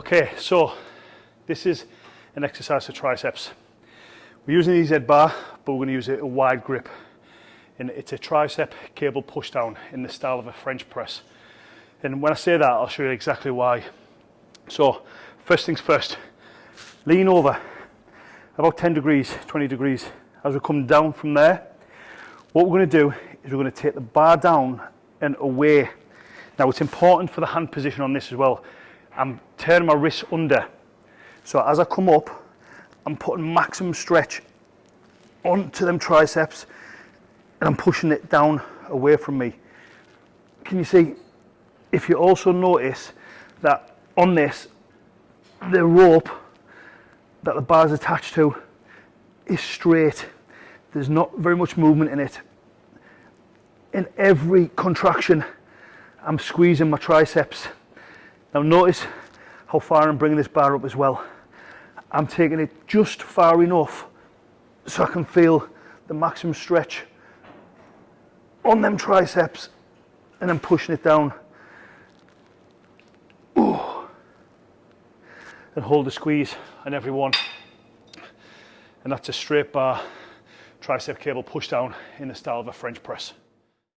Okay, so this is an exercise for triceps. We're using the EZ bar, but we're going to use a wide grip. And it's a tricep cable push down in the style of a French press. And when I say that, I'll show you exactly why. So, first things first, lean over about 10 degrees, 20 degrees. As we come down from there, what we're going to do is we're going to take the bar down and away. Now, it's important for the hand position on this as well. I'm turning my wrists under. So as I come up, I'm putting maximum stretch onto them triceps and I'm pushing it down away from me. Can you see? If you also notice that on this, the rope that the bar is attached to is straight. There's not very much movement in it. In every contraction, I'm squeezing my triceps. Now notice how far I'm bringing this bar up as well. I'm taking it just far enough so I can feel the maximum stretch on them triceps and I'm pushing it down. Ooh. And hold the squeeze on every one. And that's a straight bar tricep cable push down in the style of a French press.